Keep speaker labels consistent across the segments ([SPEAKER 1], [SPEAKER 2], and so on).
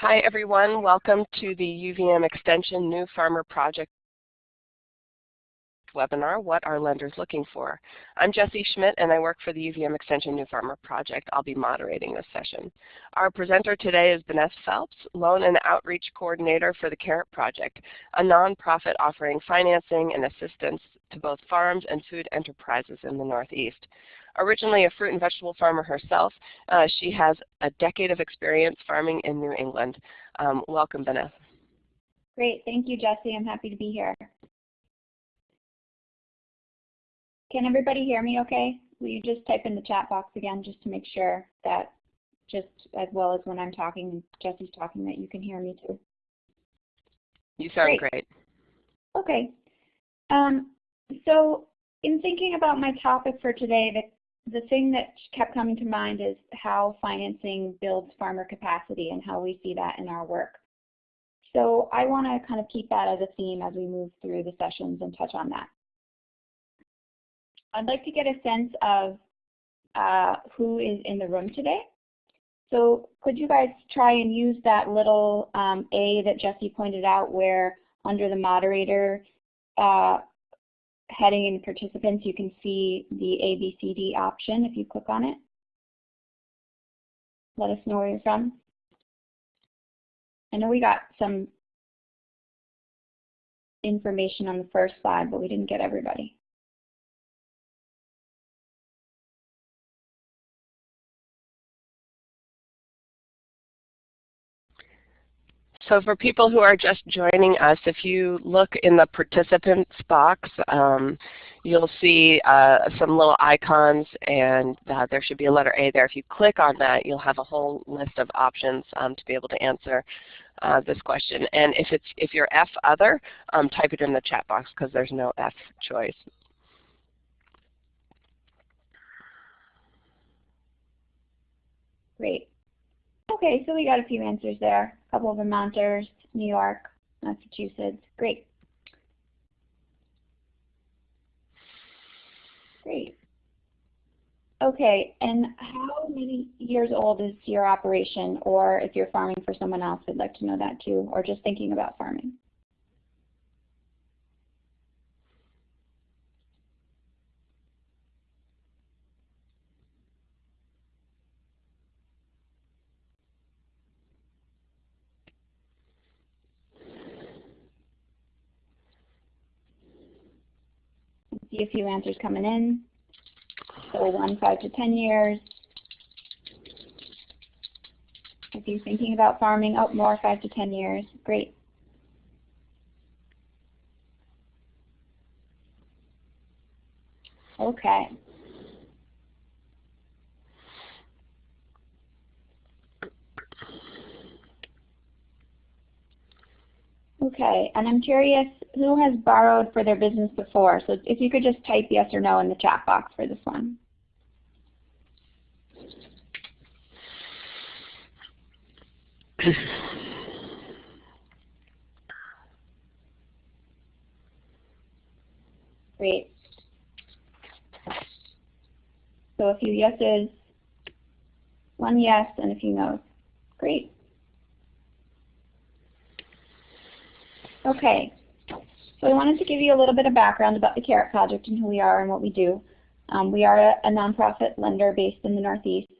[SPEAKER 1] Hi everyone, welcome to the UVM Extension New Farmer Project webinar, What Are Lenders Looking For? I'm Jessie Schmidt and I work for the UVM Extension New Farmer Project. I'll be moderating this session. Our presenter today is Vanessa Phelps, Loan and Outreach Coordinator for the Carrot Project, a nonprofit offering financing and assistance to both farms and food enterprises in the Northeast. Originally a fruit and vegetable farmer herself, uh, she has a decade of experience farming in New England. Um, welcome, Vanessa.
[SPEAKER 2] Great. Thank you, Jesse. I'm happy to be here. Can everybody hear me okay? Will you just type in the chat box again just to make sure that just as well as when I'm talking, and Jesse's talking, that you can hear me too?
[SPEAKER 1] You sound great. great.
[SPEAKER 2] Okay. Um, so in thinking about my topic for today, the, thing that kept coming to mind is how financing builds farmer capacity and how we see that in our work. So I want to kind of keep that as a theme as we move through the sessions and touch on that. I'd like to get a sense of uh, who is in the room today. So could you guys try and use that little um, A that Jesse pointed out where under the moderator uh, heading in participants you can see the ABCD option if you click on it. Let us know where you're from. I know we got some information on the first slide, but we didn't get everybody.
[SPEAKER 1] So for people who are just joining us, if you look in the participants box, um, you'll see uh, some little icons and uh, there should be a letter A there. If you click on that, you'll have a whole list of options um, to be able to answer uh, this question. And if, it's, if you're F other, um, type it in the chat box because there's no F choice.
[SPEAKER 2] Great. Okay, so we got a few answers there. A couple of Vermonters, New York, Massachusetts. Great. Great. Okay, and how many years old is your operation? Or if you're farming for someone else, I'd like to know that too, or just thinking about farming. See a few answers coming in. So one, five to 10 years. If you're thinking about farming, oh, more five to 10 years. Great. Okay. Okay, and I'm curious who has borrowed for their business before. So if you could just type yes or no in the chat box for this one. Great. So a few yeses, one yes, and a few no's. Great. Okay, so I wanted to give you a little bit of background about the Carrot Project and who we are and what we do. Um, we are a, a nonprofit lender based in the Northeast,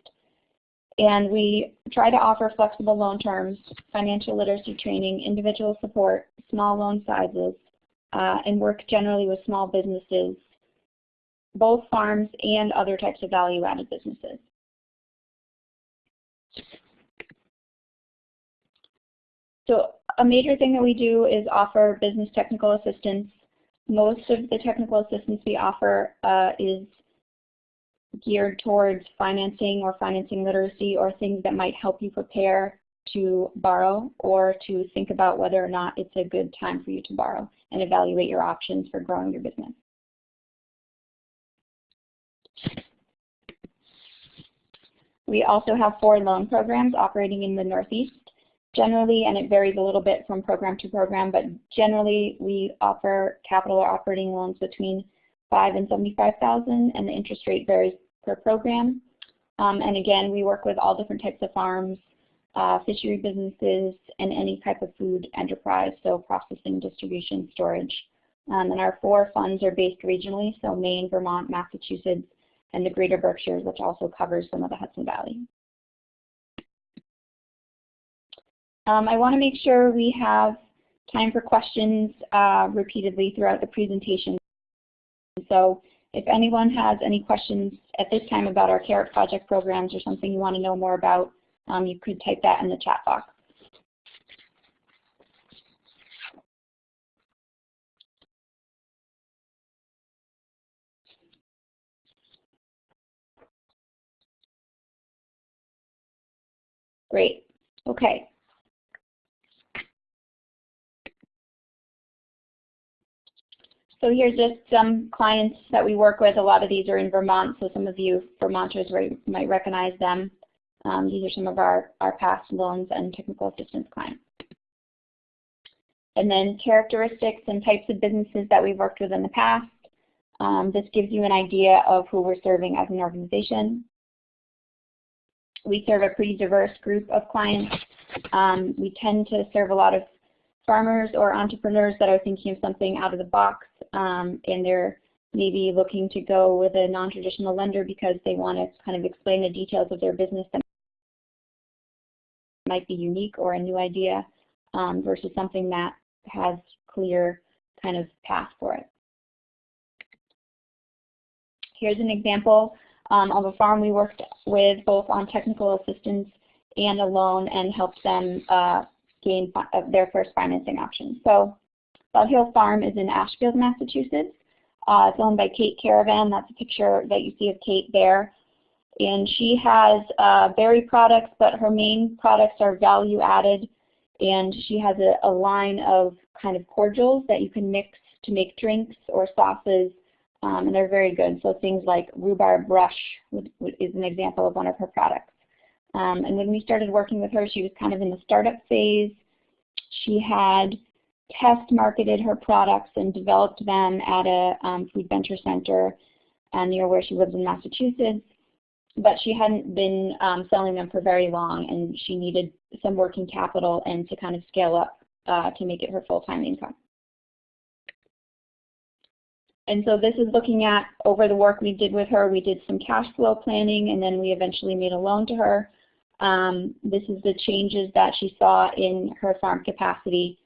[SPEAKER 2] and we try to offer flexible loan terms, financial literacy training, individual support, small loan sizes, uh, and work generally with small businesses, both farms and other types of value-added businesses. So a major thing that we do is offer business technical assistance. Most of the technical assistance we offer uh, is geared towards financing or financing literacy or things that might help you prepare to borrow or to think about whether or not it's a good time for you to borrow and evaluate your options for growing your business. We also have four loan programs operating in the Northeast. Generally, and it varies a little bit from program to program, but generally we offer capital or operating loans between five and 75,000 and the interest rate varies per program. Um, and again, we work with all different types of farms, uh, fishery businesses, and any type of food enterprise, so processing, distribution, storage. Um, and our four funds are based regionally, so Maine, Vermont, Massachusetts, and the Greater Berkshires, which also covers some of the Hudson Valley. Um, I want to make sure we have time for questions uh, repeatedly throughout the presentation. So if anyone has any questions at this time about our Carrot project programs or something you want to know more about, um, you could type that in the chat box. Great. Okay. So here's just some clients that we work with. A lot of these are in Vermont, so some of you Vermonters might recognize them. Um, these are some of our, our past loans and technical assistance clients. And then characteristics and types of businesses that we've worked with in the past. Um, this gives you an idea of who we're serving as an organization. We serve a pretty diverse group of clients. Um, we tend to serve a lot of farmers or entrepreneurs that are thinking of something out of the box um, and they're maybe looking to go with a non-traditional lender because they want to kind of explain the details of their business that might be unique or a new idea um, versus something that has clear kind of path for it. Here's an example um, of a farm we worked with both on technical assistance and a loan and helped them uh, gain uh, their first financing option. So Bell Hill Farm is in Ashfield, Massachusetts. Uh, it's owned by Kate Caravan. That's a picture that you see of Kate there. And she has uh, berry products, but her main products are value added. And she has a, a line of kind of cordials that you can mix to make drinks or sauces. Um, and they're very good. So things like rhubarb rush is an example of one of her products. Um, and when we started working with her, she was kind of in the startup phase. She had test marketed her products and developed them at a um, food venture center uh, near where she lives in Massachusetts. But she hadn't been um, selling them for very long and she needed some working capital and to kind of scale up uh, to make it her full-time income. And so this is looking at over the work we did with her, we did some cash flow planning and then we eventually made a loan to her. Um, this is the changes that she saw in her farm capacity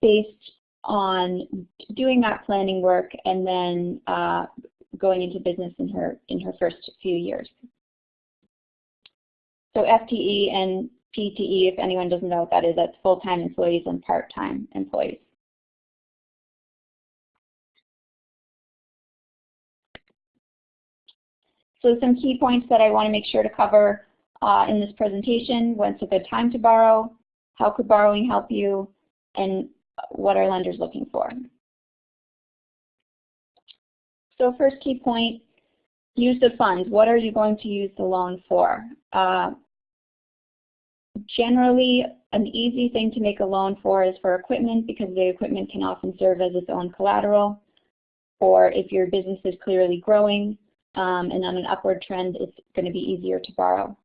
[SPEAKER 2] based on doing that planning work and then uh, going into business in her in her first few years. So FTE and PTE, if anyone doesn't know what that is, that's full-time employees and part-time employees. So some key points that I want to make sure to cover uh, in this presentation, when's a good time to borrow, how could borrowing help you, and what are lenders looking for. So first key point, use of funds. What are you going to use the loan for? Uh, generally, an easy thing to make a loan for is for equipment because the equipment can often serve as its own collateral. Or if your business is clearly growing um, and on an upward trend, it's going to be easier to borrow.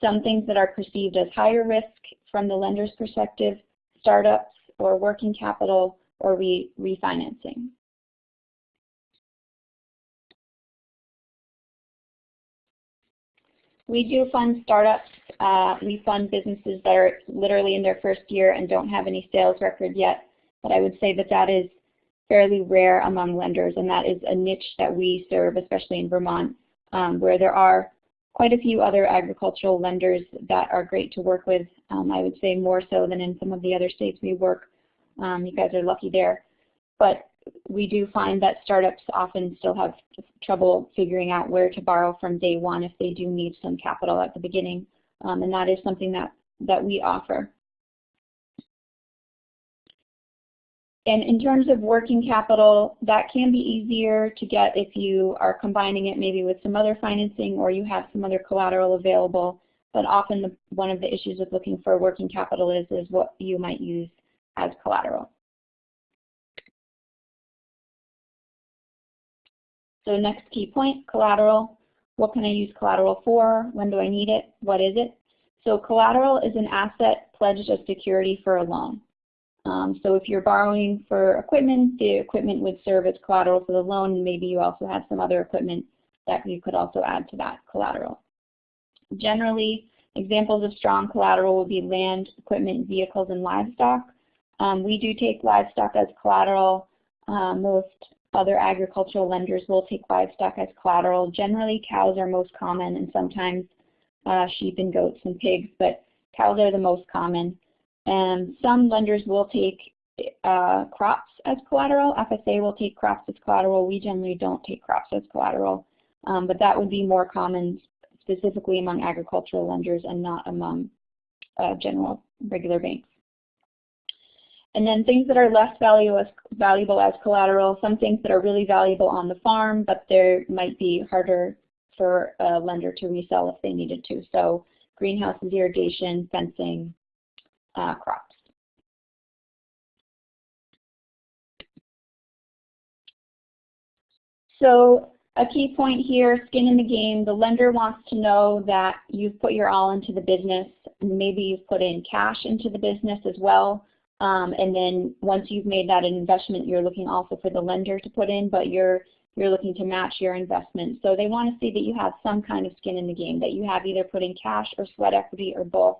[SPEAKER 2] Some things that are perceived as higher risk from the lender's perspective, startups or working capital or re refinancing. We do fund startups. Uh, we fund businesses that are literally in their first year and don't have any sales record yet. But I would say that that is fairly rare among lenders, and that is a niche that we serve, especially in Vermont, um, where there are quite a few other agricultural lenders that are great to work with. Um, I would say more so than in some of the other states we work. Um, you guys are lucky there. But we do find that startups often still have trouble figuring out where to borrow from day one if they do need some capital at the beginning. Um, and that is something that, that we offer. And in terms of working capital, that can be easier to get if you are combining it maybe with some other financing or you have some other collateral available. But often the, one of the issues with looking for working capital is, is what you might use as collateral. So next key point, collateral. What can I use collateral for? When do I need it? What is it? So collateral is an asset pledged as security for a loan. Um, so if you're borrowing for equipment, the equipment would serve as collateral for the loan, and maybe you also have some other equipment that you could also add to that collateral. Generally, examples of strong collateral would be land, equipment, vehicles, and livestock. Um, we do take livestock as collateral. Uh, most other agricultural lenders will take livestock as collateral. Generally, cows are most common, and sometimes uh, sheep and goats and pigs, but cows are the most common. And some lenders will take uh, crops as collateral. FSA will take crops as collateral. We generally don't take crops as collateral, um, but that would be more common specifically among agricultural lenders and not among uh, general regular banks. And then things that are less valuable as, valuable as collateral, some things that are really valuable on the farm, but they might be harder for a lender to resell if they needed to. So greenhouses, irrigation, fencing, uh, crops. So a key point here, skin in the game, the lender wants to know that you've put your all into the business. Maybe you've put in cash into the business as well. Um, and then once you've made that investment, you're looking also for the lender to put in, but you're you're looking to match your investment. So they want to see that you have some kind of skin in the game, that you have either put in cash or sweat equity or both.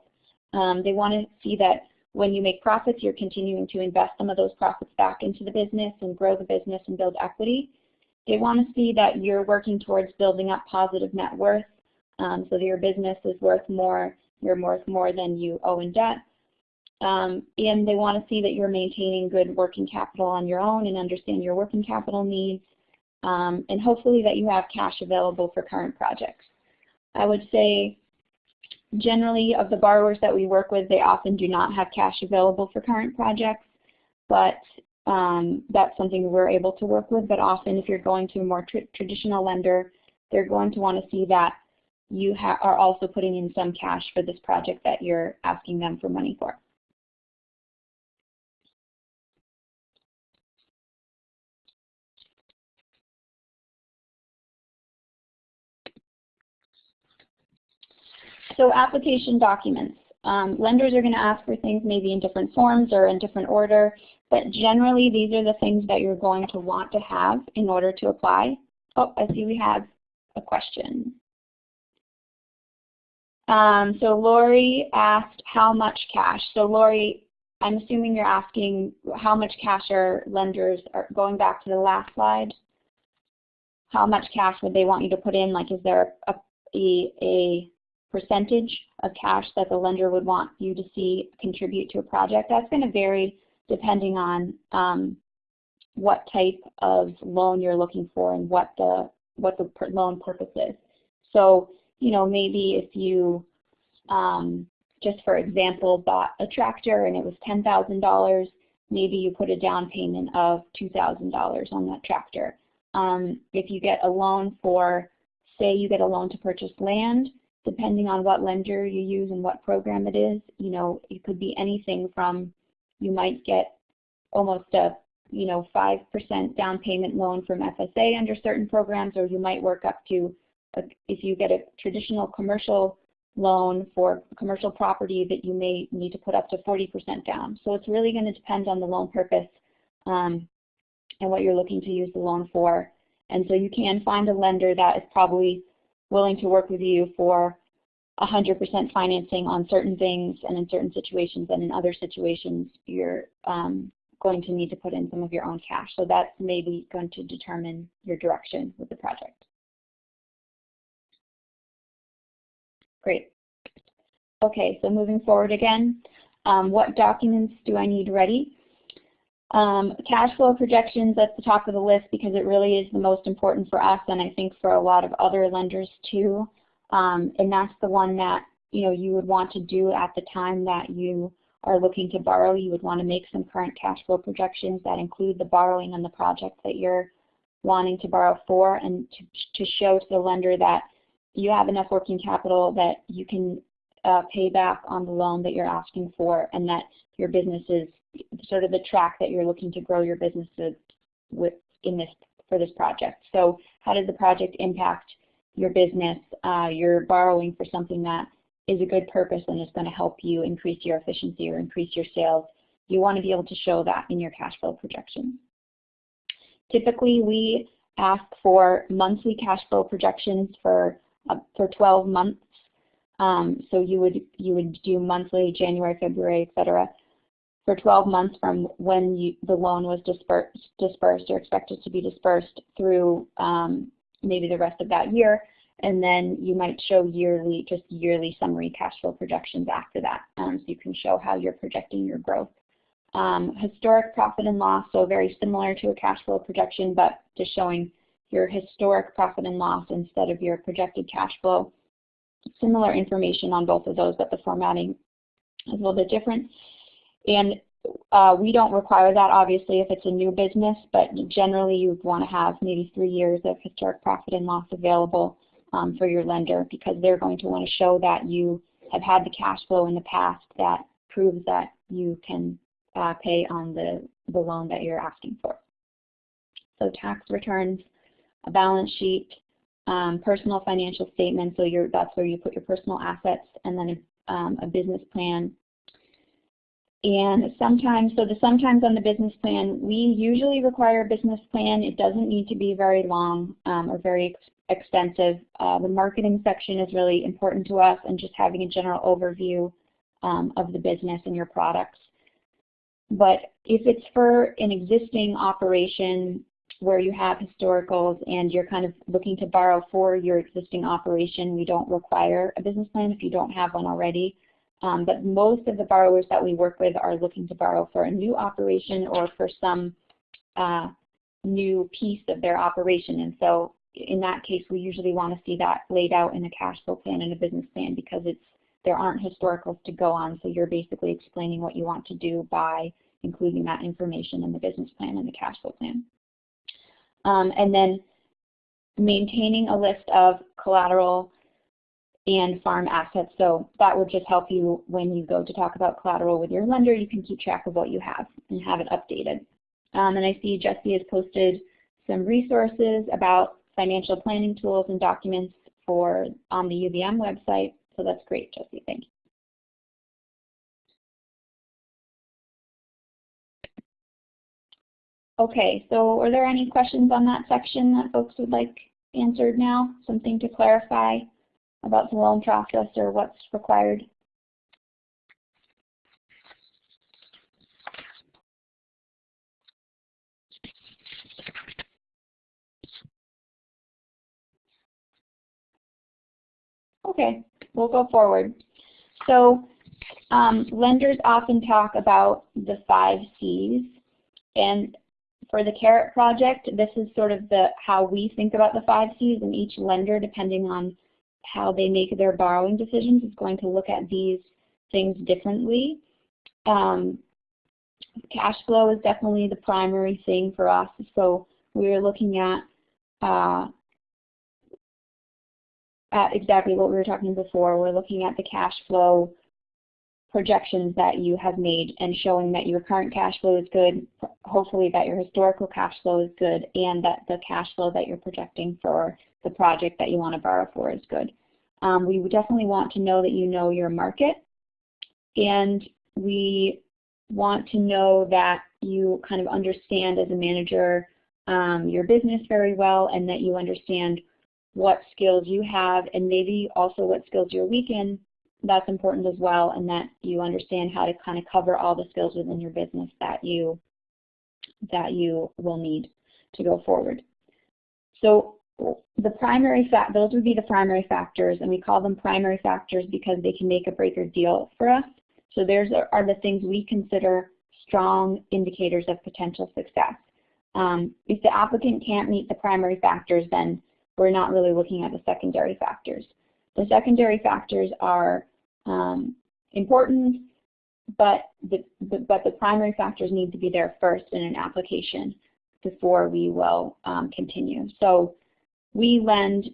[SPEAKER 2] Um, they want to see that when you make profits, you're continuing to invest some of those profits back into the business and grow the business and build equity. They want to see that you're working towards building up positive net worth um, so that your business is worth more, you're worth more than you owe in debt. Um, and they want to see that you're maintaining good working capital on your own and understand your working capital needs. Um, and hopefully that you have cash available for current projects. I would say Generally, of the borrowers that we work with, they often do not have cash available for current projects, but um, that's something we're able to work with. But often, if you're going to a more tr traditional lender, they're going to want to see that you are also putting in some cash for this project that you're asking them for money for. So application documents. Um, lenders are going to ask for things maybe in different forms or in different order, but generally these are the things that you're going to want to have in order to apply. Oh, I see we have a question. Um, so Lori asked how much cash. So Lori, I'm assuming you're asking how much cash are lenders, are going back to the last slide, how much cash would they want you to put in? Like is there a, a, a percentage of cash that the lender would want you to see contribute to a project. That's going to vary depending on um, what type of loan you're looking for and what the what the loan purpose is. So, you know, maybe if you, um, just for example, bought a tractor and it was $10,000, maybe you put a down payment of $2,000 on that tractor. Um, if you get a loan for, say you get a loan to purchase land, depending on what lender you use and what program it is, you know, it could be anything from you might get almost a you know 5% down payment loan from FSA under certain programs, or you might work up to a, if you get a traditional commercial loan for commercial property that you may need to put up to 40% down. So it's really going to depend on the loan purpose um, and what you're looking to use the loan for. And so you can find a lender that is probably willing to work with you for 100% financing on certain things and in certain situations, and in other situations you're um, going to need to put in some of your own cash. So that's maybe going to determine your direction with the project. Great. Okay, so moving forward again, um, what documents do I need ready? Um, cash flow projections at the top of the list because it really is the most important for us and I think for a lot of other lenders too. Um, and that's the one that you know you would want to do at the time that you are looking to borrow. You would want to make some current cash flow projections that include the borrowing on the project that you're wanting to borrow for and to, to show to the lender that you have enough working capital that you can uh, pay back on the loan that you're asking for and that your business is sort of the track that you're looking to grow your businesses with in this for this project. So how does the project impact your business? Uh, you're borrowing for something that is a good purpose and is going to help you increase your efficiency or increase your sales, you want to be able to show that in your cash flow projections. Typically, we ask for monthly cash flow projections for uh, for 12 months. Um, so you would you would do monthly, January, February, etc. For 12 months from when you, the loan was dispersed, dispersed or expected to be dispersed through um, maybe the rest of that year, and then you might show yearly, just yearly summary cash flow projections after that, um, so you can show how you're projecting your growth. Um, historic profit and loss, so very similar to a cash flow projection, but just showing your historic profit and loss instead of your projected cash flow. Similar information on both of those, but the formatting is a little bit different. And uh, we don't require that, obviously, if it's a new business, but generally you'd want to have maybe three years of historic profit and loss available um, for your lender because they're going to want to show that you have had the cash flow in the past that proves that you can uh, pay on the, the loan that you're asking for. So tax returns, a balance sheet, um, personal financial statement, so that's where you put your personal assets, and then um, a business plan. And sometimes, so the sometimes on the business plan, we usually require a business plan. It doesn't need to be very long um, or very ex extensive. Uh, the marketing section is really important to us and just having a general overview um, of the business and your products. But if it's for an existing operation where you have historicals and you're kind of looking to borrow for your existing operation, we don't require a business plan if you don't have one already. Um, but most of the borrowers that we work with are looking to borrow for a new operation or for some uh, new piece of their operation. And so in that case, we usually want to see that laid out in a cash flow plan and a business plan because it's there aren't historicals to go on, so you're basically explaining what you want to do by including that information in the business plan and the cash flow plan. Um, and then maintaining a list of collateral and farm assets. So that would just help you when you go to talk about collateral with your lender, you can keep track of what you have and have it updated. Um, and I see Jesse has posted some resources about financial planning tools and documents for on the UVM website. So that's great, Jesse. Thank you. Okay, so are there any questions on that section that folks would like answered now? Something to clarify about the loan process or what's required? Okay, we'll go forward. So um, lenders often talk about the five C's, and for the CARROT project, this is sort of the how we think about the five C's, and each lender, depending on how they make their borrowing decisions, is going to look at these things differently. Um, cash flow is definitely the primary thing for us, so we're looking at uh, at exactly what we were talking before. We're looking at the cash flow projections that you have made and showing that your current cash flow is good, hopefully that your historical cash flow is good, and that the cash flow that you're projecting for the project that you want to borrow for is good. Um, we definitely want to know that you know your market, and we want to know that you kind of understand as a manager um, your business very well and that you understand what skills you have and maybe also what skills you're weak in. That's important as well and that you understand how to kind of cover all the skills within your business that you that you will need to go forward. So the primary fact, those would be the primary factors, and we call them primary factors because they can make a break or deal for us. So there's are the things we consider strong indicators of potential success. Um, if the applicant can't meet the primary factors, then we're not really looking at the secondary factors. The secondary factors are um, important, but the, the, but the primary factors need to be there first in an application before we will um, continue. So we lend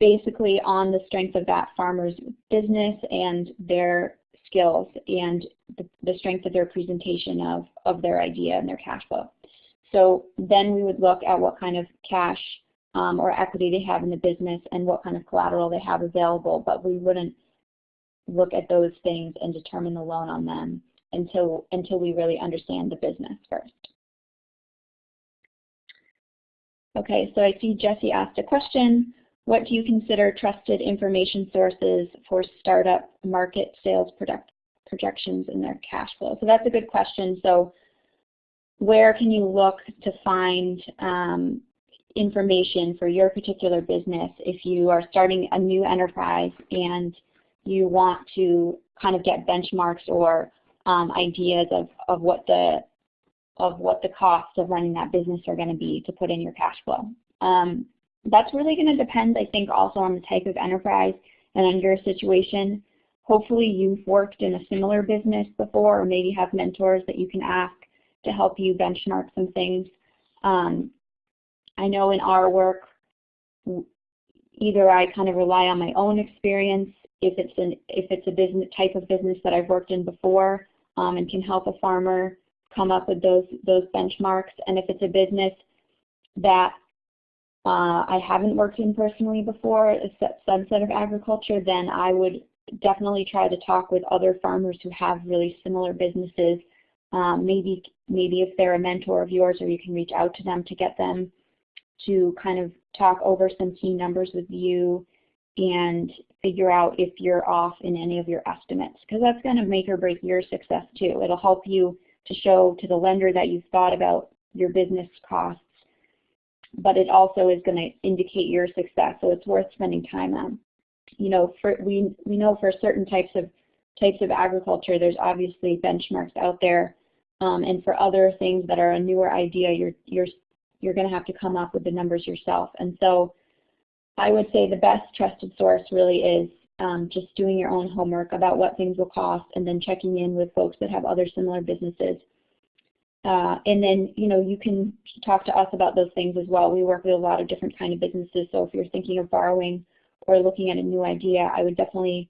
[SPEAKER 2] basically on the strength of that farmer's business and their skills and the, the strength of their presentation of, of their idea and their cash flow. So then we would look at what kind of cash um, or equity they have in the business and what kind of collateral they have available, but we wouldn't look at those things and determine the loan on them until, until we really understand the business first. Okay, so I see Jesse asked a question. What do you consider trusted information sources for startup market sales product projections in their cash flow? So that's a good question. So where can you look to find um, information for your particular business if you are starting a new enterprise and you want to kind of get benchmarks or um, ideas of, of what the of what the costs of running that business are going to be to put in your cash flow. Um, that's really going to depend, I think, also on the type of enterprise and on your situation. Hopefully you've worked in a similar business before or maybe have mentors that you can ask to help you benchmark some things. Um, I know in our work, either I kind of rely on my own experience if it's an if it's a business type of business that I've worked in before um, and can help a farmer come up with those those benchmarks, and if it's a business that uh, I haven't worked in personally before, a subset of agriculture, then I would definitely try to talk with other farmers who have really similar businesses. Um, maybe maybe if they're a mentor of yours, or you can reach out to them to get them to kind of talk over some key numbers with you and figure out if you're off in any of your estimates because that's going to make or break your success too. It'll help you to show to the lender that you've thought about your business costs, but it also is going to indicate your success, so it's worth spending time on. You know, for, we, we know for certain types of types of agriculture, there's obviously benchmarks out there, um, and for other things that are a newer idea, you're, you're you're going to have to come up with the numbers yourself. And so I would say the best trusted source really is um, just doing your own homework about what things will cost and then checking in with folks that have other similar businesses. Uh, and then, you know, you can talk to us about those things as well. We work with a lot of different kind of businesses, so if you're thinking of borrowing or looking at a new idea, I would definitely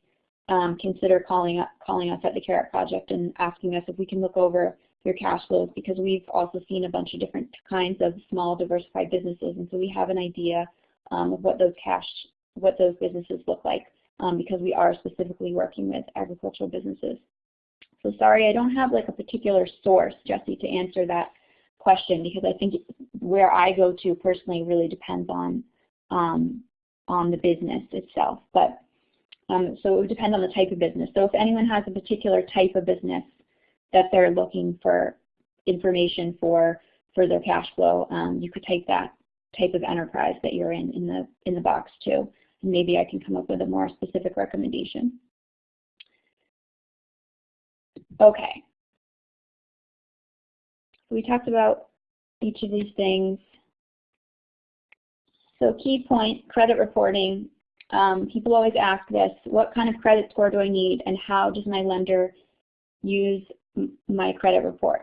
[SPEAKER 2] um, consider calling, up, calling us at the Carrot Project and asking us if we can look over your cash flows because we've also seen a bunch of different kinds of small diversified businesses and so we have an idea um, of what those cash, what those businesses look like um, because we are specifically working with agricultural businesses. So sorry, I don't have like a particular source, Jesse, to answer that question because I think where I go to personally really depends on um, on the business itself. But um, so it would depend on the type of business. So if anyone has a particular type of business that they're looking for information for for their cash flow, um, you could take that type of enterprise that you're in in the in the box too. Maybe I can come up with a more specific recommendation. Okay. We talked about each of these things. So key point, credit reporting. Um, people always ask this, what kind of credit score do I need and how does my lender use my credit report.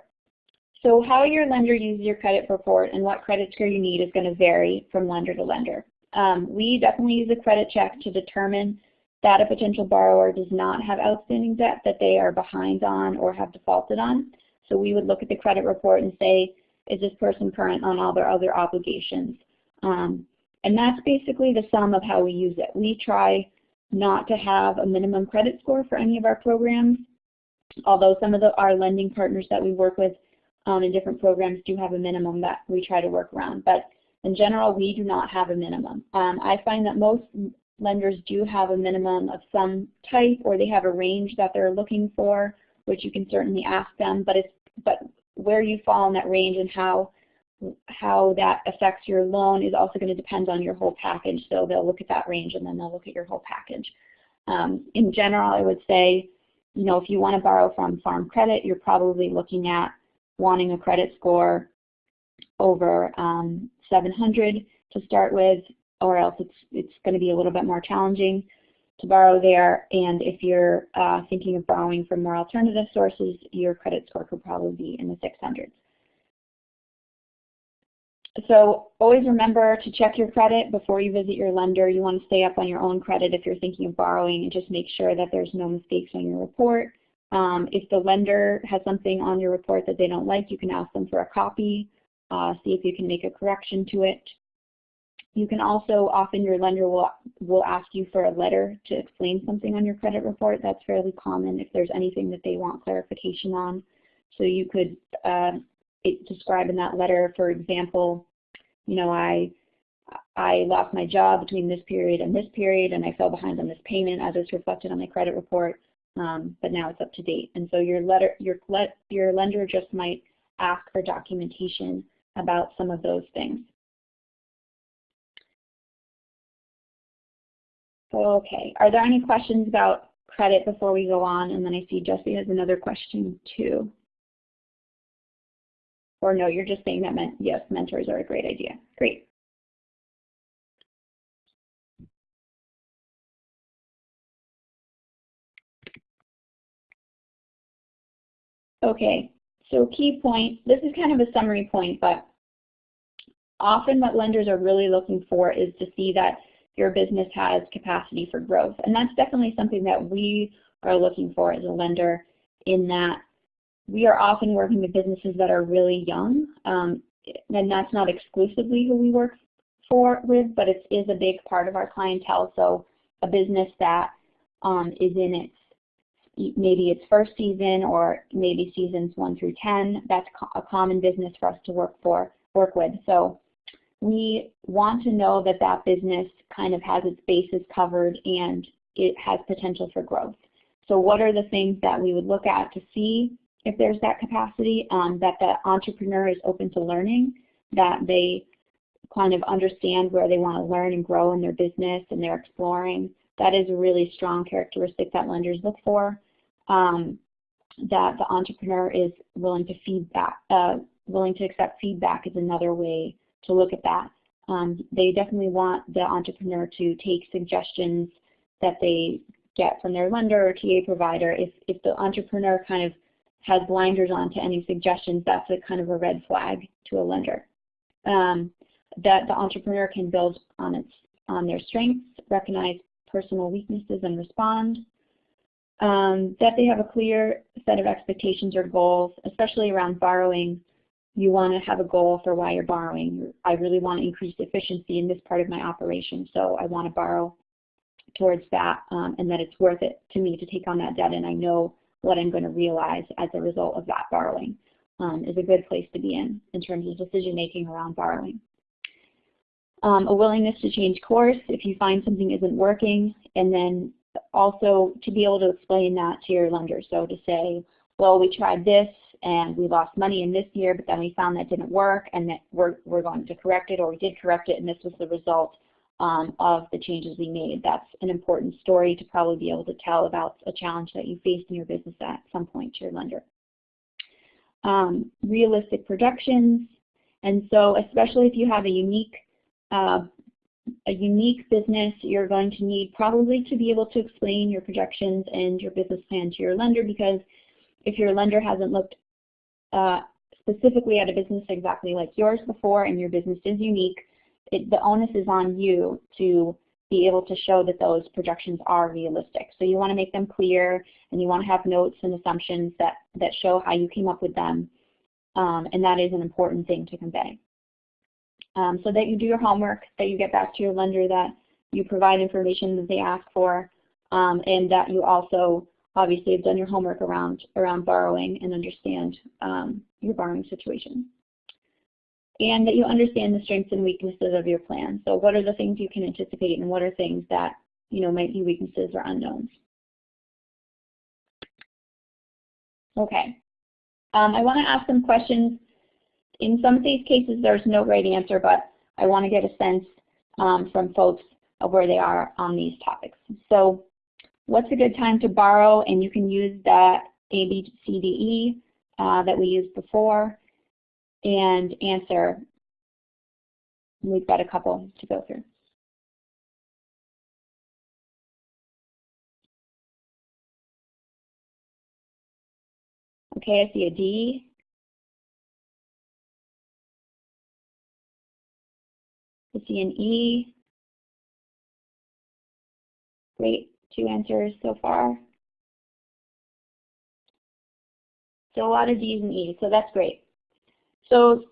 [SPEAKER 2] So how your lender uses your credit report and what credit score you need is going to vary from lender to lender. Um, we definitely use a credit check to determine that a potential borrower does not have outstanding debt that they are behind on or have defaulted on. So we would look at the credit report and say, is this person current on all their other obligations? Um, and that's basically the sum of how we use it. We try not to have a minimum credit score for any of our programs although some of the, our lending partners that we work with um, in different programs do have a minimum that we try to work around. But in general, we do not have a minimum. Um, I find that most lenders do have a minimum of some type or they have a range that they're looking for, which you can certainly ask them, but, it's, but where you fall in that range and how how that affects your loan is also going to depend on your whole package. So they'll look at that range and then they'll look at your whole package. Um, in general, I would say you know, if you want to borrow from Farm Credit, you're probably looking at wanting a credit score over um, 700 to start with, or else it's, it's going to be a little bit more challenging to borrow there. And if you're uh, thinking of borrowing from more alternative sources, your credit score could probably be in the 600s. So always remember to check your credit before you visit your lender. You want to stay up on your own credit if you're thinking of borrowing and just make sure that there's no mistakes on your report. Um, if the lender has something on your report that they don't like, you can ask them for a copy, uh, see if you can make a correction to it. You can also, often your lender will, will ask you for a letter to explain something on your credit report. That's fairly common if there's anything that they want clarification on. So you could uh, describe in that letter, for example, you know, I I lost my job between this period and this period, and I fell behind on this payment as it's reflected on my credit report, um, but now it's up to date. And so your letter, your your lender just might ask for documentation about some of those things. Okay, are there any questions about credit before we go on? And then I see Jesse has another question too. Or no, you're just saying that, men yes, mentors are a great idea. Great. Okay, so key point, this is kind of a summary point, but often what lenders are really looking for is to see that your business has capacity for growth. And that's definitely something that we are looking for as a lender in that we are often working with businesses that are really young. Um, and that's not exclusively who we work for with, but it is a big part of our clientele. So a business that um, is in its maybe its first season or maybe seasons one through 10, that's a common business for us to work for, work with. So we want to know that that business kind of has its bases covered and it has potential for growth. So what are the things that we would look at to see if there's that capacity, um, that the entrepreneur is open to learning, that they kind of understand where they want to learn and grow in their business and they're exploring. That is a really strong characteristic that lenders look for. Um, that the entrepreneur is willing to feedback, uh, willing to accept feedback is another way to look at that. Um, they definitely want the entrepreneur to take suggestions that they get from their lender or TA provider. If, if the entrepreneur kind of has blinders on to any suggestions, that's a kind of a red flag to a lender. Um, that the entrepreneur can build on its on their strengths, recognize personal weaknesses and respond. Um, that they have a clear set of expectations or goals, especially around borrowing. You want to have a goal for why you're borrowing. I really want to increase efficiency in this part of my operation, so I want to borrow towards that, um, and that it's worth it to me to take on that debt, and I know what I'm going to realize as a result of that borrowing um, is a good place to be in, in terms of decision making around borrowing. Um, a willingness to change course if you find something isn't working, and then also to be able to explain that to your lender. So to say, well, we tried this and we lost money in this year, but then we found that didn't work and that we're, we're going to correct it or we did correct it and this was the result um, of the changes we made. That's an important story to probably be able to tell about a challenge that you faced in your business at some point to your lender. Um, realistic projections, and so especially if you have a unique uh, a unique business, you're going to need probably to be able to explain your projections and your business plan to your lender because if your lender hasn't looked uh, specifically at a business exactly like yours before and your business is unique, it, the onus is on you to be able to show that those projections are realistic. So you want to make them clear and you want to have notes and assumptions that, that show how you came up with them. Um, and that is an important thing to convey. Um, so that you do your homework, that you get back to your lender, that you provide information that they ask for, um, and that you also obviously have done your homework around, around borrowing and understand um, your borrowing situation and that you understand the strengths and weaknesses of your plan. So what are the things you can anticipate and what are things that you know might be weaknesses or unknowns. Okay. Um, I want to ask some questions. In some of these cases, there's no right answer, but I want to get a sense um, from folks of where they are on these topics. So what's a good time to borrow? And you can use that ABCDE uh, that we used before and answer. We've got a couple to go through. Okay, I see a D. I see an E. Great, two answers so far. So a lot of D's and E's, so that's great. So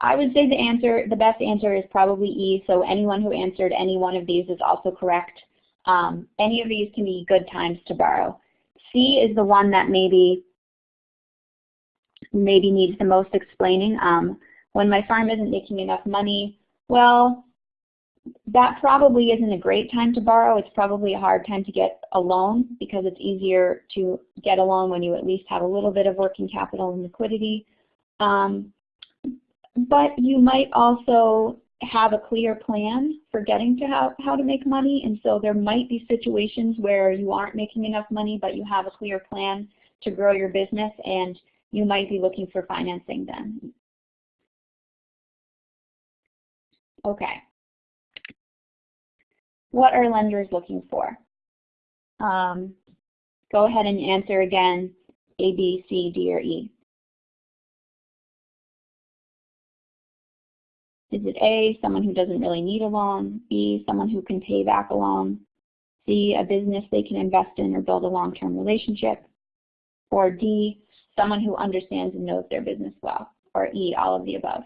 [SPEAKER 2] I would say the answer, the best answer is probably E, so anyone who answered any one of these is also correct. Um, any of these can be good times to borrow. C is the one that maybe maybe needs the most explaining. Um, when my farm isn't making enough money, well, that probably isn't a great time to borrow. It's probably a hard time to get a loan because it's easier to get a loan when you at least have a little bit of working capital and liquidity. Um, but you might also have a clear plan for getting to how, how to make money. And so there might be situations where you aren't making enough money, but you have a clear plan to grow your business and you might be looking for financing then. Okay. What are lenders looking for? Um, go ahead and answer again, A, B, C, D, or E. Is it A, someone who doesn't really need a loan, B, someone who can pay back a loan, C, a business they can invest in or build a long-term relationship, or D, someone who understands and knows their business well, or E, all of the above.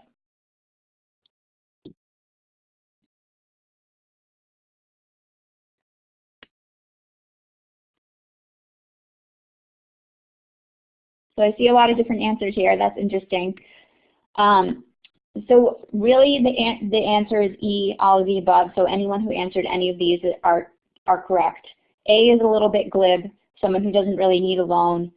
[SPEAKER 2] So I see a lot of different answers here. That's interesting. Um, so really the, an the answer is E, all of the above. So anyone who answered any of these are, are correct. A is a little bit glib, someone who doesn't really need a loan.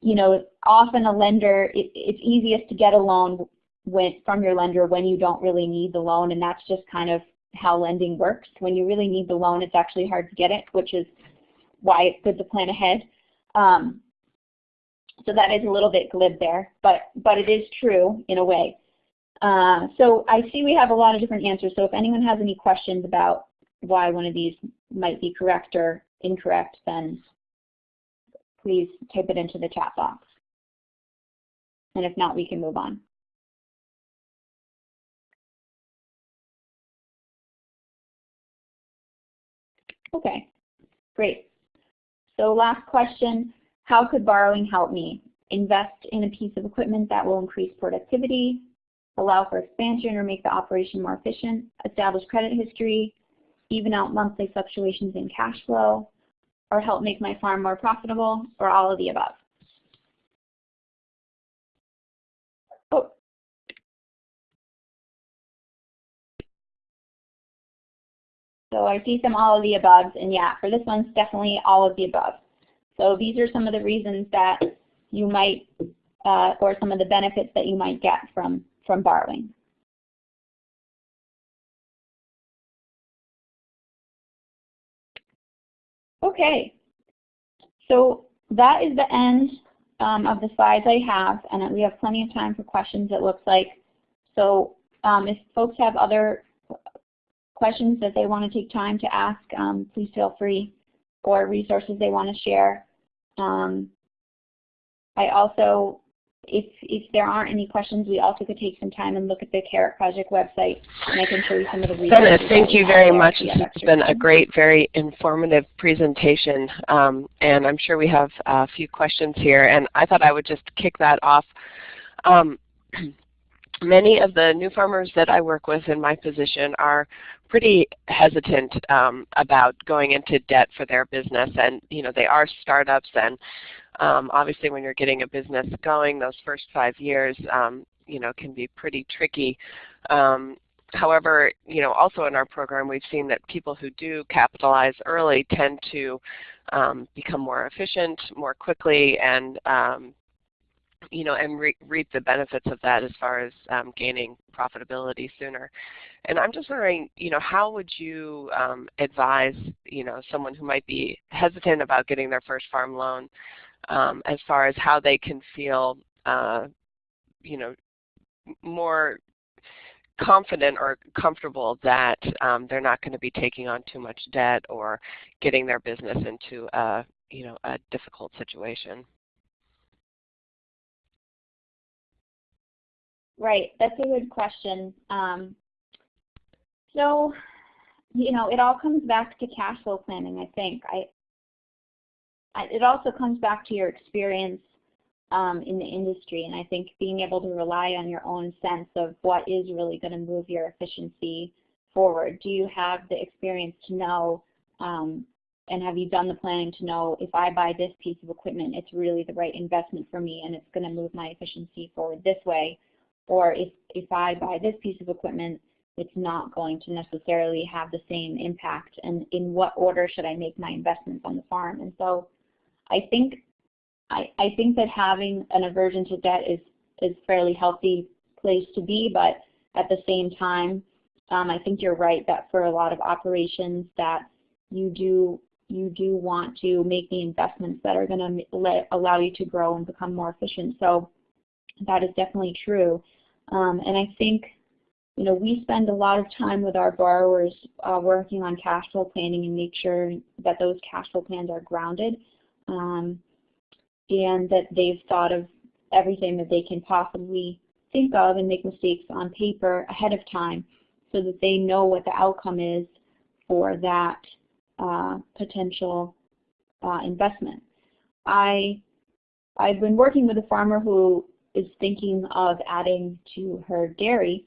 [SPEAKER 2] You know, often a lender, it, it's easiest to get a loan when, from your lender when you don't really need the loan, and that's just kind of how lending works. When you really need the loan, it's actually hard to get it, which is why it's good to plan ahead. Um, so that is a little bit glib there, but, but it is true in a way. Uh, so I see we have a lot of different answers. So if anyone has any questions about why one of these might be correct or incorrect, then please type it into the chat box. And if not, we can move on. Okay, great. So last question, how could borrowing help me? Invest in a piece of equipment that will increase productivity, allow for expansion or make the operation more efficient, establish credit history, even out monthly fluctuations in cash flow, or help make my farm more profitable, or all of the above. Oh. So I see some all of the above, and yeah, for this one, it's definitely all of the above. So these are some of the reasons that you might, uh, or some of the benefits that you might get from, from borrowing. Okay, so that is the end um, of the slides I have, and we have plenty of time for questions, it looks like. So um, if folks have other questions that they want to take time to ask, um, please feel free, or resources they want to share. Um, I also, if, if there aren't any questions, we also could take some time and look at the Carrot project website, and I can show you some of the resources.
[SPEAKER 1] Bennett, thank you very much. It's been a great, very informative presentation, um, and I'm sure we have a few questions here, and I thought I would just kick that off. Um, many of the new farmers that I work with in my position are pretty hesitant um, about going into debt for their business. And you know they are startups and um, obviously when you're getting a business going those first five years um, you know can be pretty tricky. Um, however you know also in our program we've seen that people who do capitalize early tend to um, become more efficient more quickly and um, you know, and re reap the benefits of that as far as um, gaining profitability sooner. And I'm just wondering, you know, how would you um, advise, you know, someone who might be hesitant about getting their first farm loan um, as far as how they can feel, uh, you know, more confident or comfortable that um, they're not going to be taking on too much debt or getting their business into a, you know, a difficult situation.
[SPEAKER 2] Right, that's a good question. Um, so, you know, it all comes back to cash flow planning, I think. I, I, it also comes back to your experience um, in the industry. And I think being able to rely on your own sense of what is really going to move your efficiency forward. Do you have the experience to know um, and have you done the planning to know if I buy this piece of equipment, it's really the right investment for me and it's going to move my efficiency forward this way? Or if, if I buy this piece of equipment, it's not going to necessarily have the same impact and in what order should I make my investments on the farm? And so I think I, I think that having an aversion to debt is is fairly healthy place to be, but at the same time, um, I think you're right that for a lot of operations that you do you do want to make the investments that are going to allow you to grow and become more efficient. So that is definitely true. Um, and I think you know, we spend a lot of time with our borrowers uh, working on cash flow planning and make sure that those cash flow plans are grounded um, and that they've thought of everything that they can possibly think of and make mistakes on paper ahead of time so that they know what the outcome is for that uh, potential uh, investment. I, I've been working with a farmer who is thinking of adding to her dairy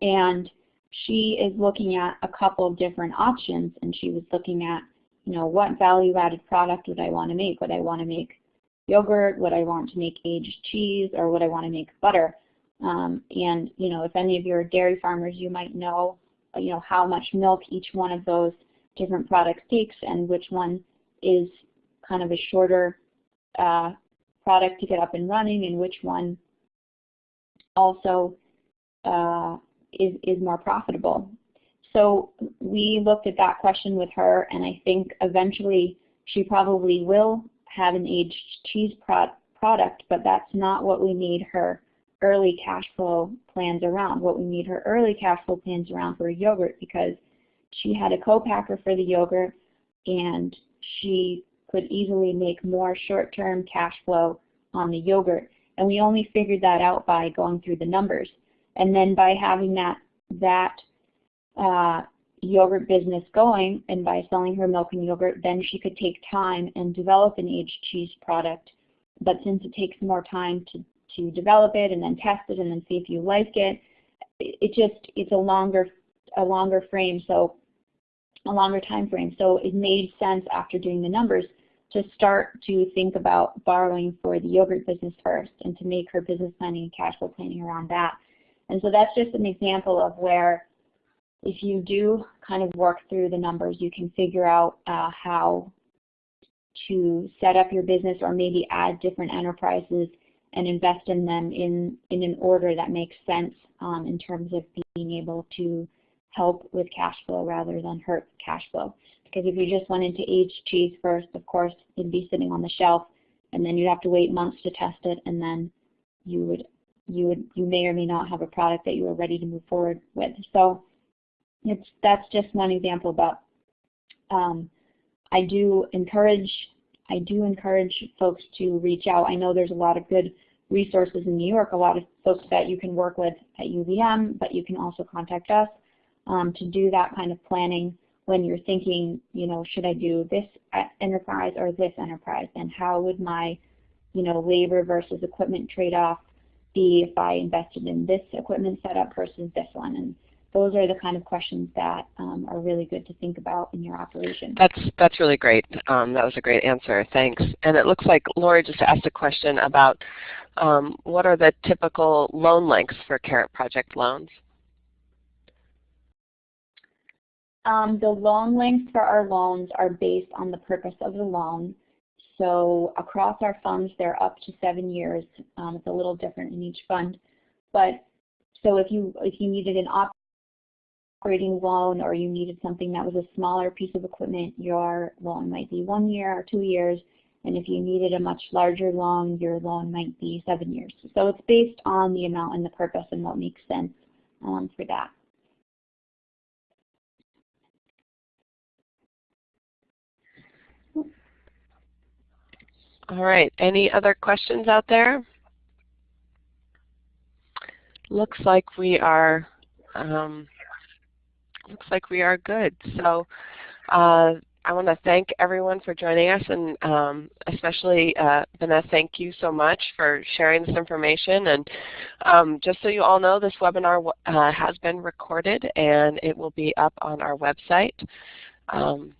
[SPEAKER 2] and she is looking at a couple of different options and she was looking at, you know, what value added product would I want to make? Would I want to make yogurt? Would I want to make aged cheese? Or would I want to make butter? Um, and, you know, if any of your dairy farmers, you might know, you know, how much milk each one of those different products takes and which one is kind of a shorter uh, product to get up and running and which one also uh, is, is more profitable. So we looked at that question with her, and I think eventually she probably will have an aged cheese pro product, but that's not what we need her early cash flow plans around. What we need her early cash flow plans around for yogurt because she had a co-packer for the yogurt and she could easily make more short-term cash flow on the yogurt. And we only figured that out by going through the numbers. And then by having that, that uh, yogurt business going and by selling her milk and yogurt, then she could take time and develop an aged cheese product. But since it takes more time to, to develop it and then test it and then see if you like it, it just, it's a longer, a longer frame, so a longer time frame. So it made sense after doing the numbers to start to think about borrowing for the yogurt business first and to make her business planning and cash flow planning around that. And so that's just an example of where if you do kind of work through the numbers, you can figure out uh, how to set up your business or maybe add different enterprises and invest in them in, in an order that makes sense um, in terms of being able to help with cash flow rather than hurt cash flow. Because if you just went into aged cheese first, of course, it'd be sitting on the shelf, and then you'd have to wait months to test it, and then you would you would you may or may not have a product that you are ready to move forward with. So it's that's just one example, but um, I do encourage I do encourage folks to reach out. I know there's a lot of good resources in New York, a lot of folks that you can work with at UVM, but you can also contact us um, to do that kind of planning when you're thinking, you know, should I do this enterprise or this enterprise, and how would my, you know, labor versus equipment trade-off be if I invested in this equipment setup versus this one. And those are the kind of questions that um, are really good to think about in your operation.
[SPEAKER 1] That's that's really great. Um, that was a great answer. Thanks. And it looks like Lori just asked a question about um, what are the typical loan lengths for Carrot Project loans?
[SPEAKER 2] Um, the loan lengths for our loans are based on the purpose of the loan. So across our funds, they're up to seven years. Um, it's a little different in each fund. But so if you if you needed an operating loan or you needed something that was a smaller piece of equipment, your loan might be one year or two years. And if you needed a much larger loan, your loan might be seven years. So it's based on the amount and the purpose and what makes sense um, for that.
[SPEAKER 1] All right, any other questions out there? Looks like we are um, looks like we are good. So uh, I want to thank everyone for joining us and um, especially uh, Vanessa, thank you so much for sharing this information. And um, just so you all know, this webinar uh, has been recorded and it will be up on our website. Um,